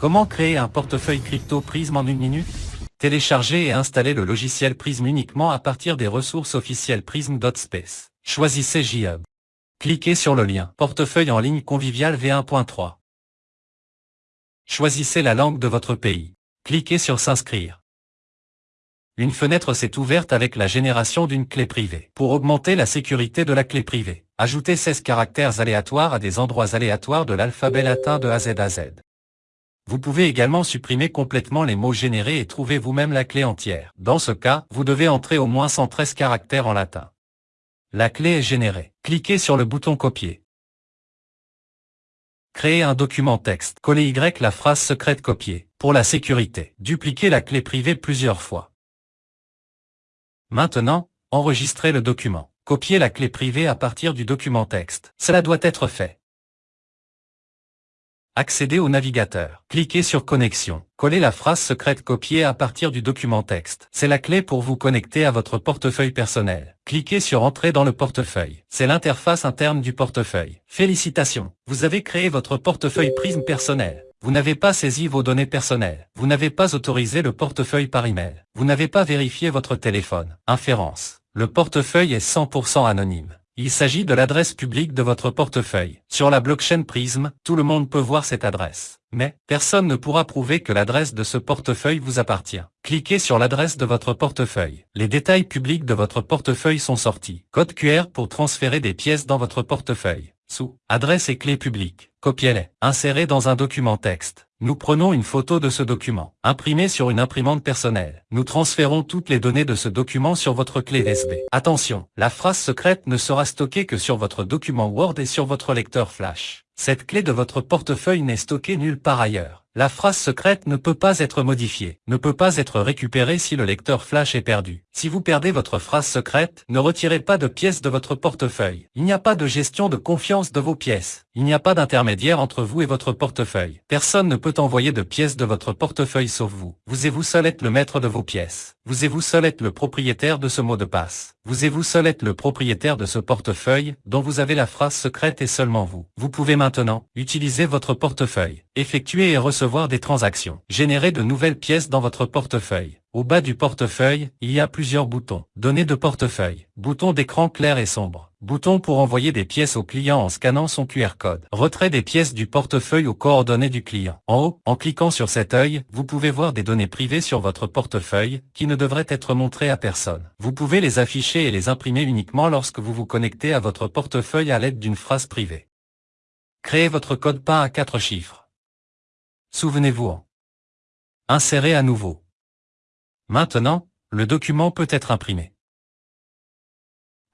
Comment créer un portefeuille crypto Prism en une minute? Téléchargez et installez le logiciel Prism uniquement à partir des ressources officielles prism.space. Choisissez JHub. Cliquez sur le lien Portefeuille en ligne convivial V1.3. Choisissez la langue de votre pays. Cliquez sur S'inscrire. Une fenêtre s'est ouverte avec la génération d'une clé privée. Pour augmenter la sécurité de la clé privée, ajoutez 16 caractères aléatoires à des endroits aléatoires de l'alphabet latin de A à Z. Vous pouvez également supprimer complètement les mots générés et trouver vous-même la clé entière. Dans ce cas, vous devez entrer au moins 113 caractères en latin. La clé est générée. Cliquez sur le bouton Copier. Créer un document texte. Collez Y la phrase secrète copier. Pour la sécurité, dupliquez la clé privée plusieurs fois. Maintenant, enregistrez le document. Copiez la clé privée à partir du document texte. Cela doit être fait. Accédez au navigateur. Cliquez sur Connexion. Collez la phrase secrète copiée à partir du document texte. C'est la clé pour vous connecter à votre portefeuille personnel. Cliquez sur Entrer dans le portefeuille. C'est l'interface interne du portefeuille. Félicitations, vous avez créé votre portefeuille Prism personnel. Vous n'avez pas saisi vos données personnelles. Vous n'avez pas autorisé le portefeuille par email. Vous n'avez pas vérifié votre téléphone. Inférence. Le portefeuille est 100% anonyme. Il s'agit de l'adresse publique de votre portefeuille. Sur la blockchain Prism, tout le monde peut voir cette adresse. Mais, personne ne pourra prouver que l'adresse de ce portefeuille vous appartient. Cliquez sur l'adresse de votre portefeuille. Les détails publics de votre portefeuille sont sortis. Code QR pour transférer des pièces dans votre portefeuille. Sous Adresse et clé publique. Copiez-les. Insérez dans un document texte. Nous prenons une photo de ce document, imprimé sur une imprimante personnelle. Nous transférons toutes les données de ce document sur votre clé USB. Attention, la phrase secrète ne sera stockée que sur votre document Word et sur votre lecteur Flash. Cette clé de votre portefeuille n'est stockée nulle part ailleurs. La phrase secrète ne peut pas être modifiée, ne peut pas être récupérée si le lecteur flash est perdu. Si vous perdez votre phrase secrète, ne retirez pas de pièces de votre portefeuille. Il n'y a pas de gestion de confiance de vos pièces. Il n'y a pas d'intermédiaire entre vous et votre portefeuille. Personne ne peut envoyer de pièces de votre portefeuille sauf vous. Vous et vous seul êtes le maître de vos pièces. Vous et vous seul êtes le propriétaire de ce mot de passe? Vous et vous seul êtes le propriétaire de ce portefeuille, dont vous avez la phrase secrète et seulement vous? Vous pouvez maintenant utiliser votre portefeuille, effectuer et recevoir des transactions, générer de nouvelles pièces dans votre portefeuille. Au bas du portefeuille, il y a plusieurs boutons. Données de portefeuille, bouton d'écran clair et sombre. Bouton pour envoyer des pièces au client en scannant son QR code. Retrait des pièces du portefeuille aux coordonnées du client. En haut, en cliquant sur cet œil, vous pouvez voir des données privées sur votre portefeuille, qui ne devraient être montrées à personne. Vous pouvez les afficher et les imprimer uniquement lorsque vous vous connectez à votre portefeuille à l'aide d'une phrase privée. Créez votre code PIN à 4 chiffres. Souvenez-vous en. Insérez à nouveau. Maintenant, le document peut être imprimé.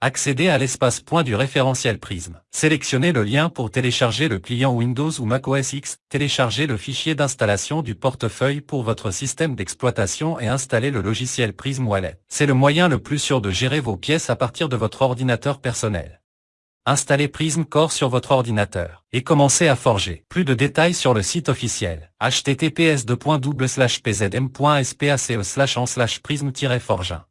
Accédez à l'espace point du référentiel Prism. Sélectionnez le lien pour télécharger le client Windows ou Mac OS X, téléchargez le fichier d'installation du portefeuille pour votre système d'exploitation et installez le logiciel Prism Wallet. C'est le moyen le plus sûr de gérer vos pièces à partir de votre ordinateur personnel. Installez Prism Core sur votre ordinateur et commencez à forger. Plus de détails sur le site officiel https pzm.space en prism-forgin.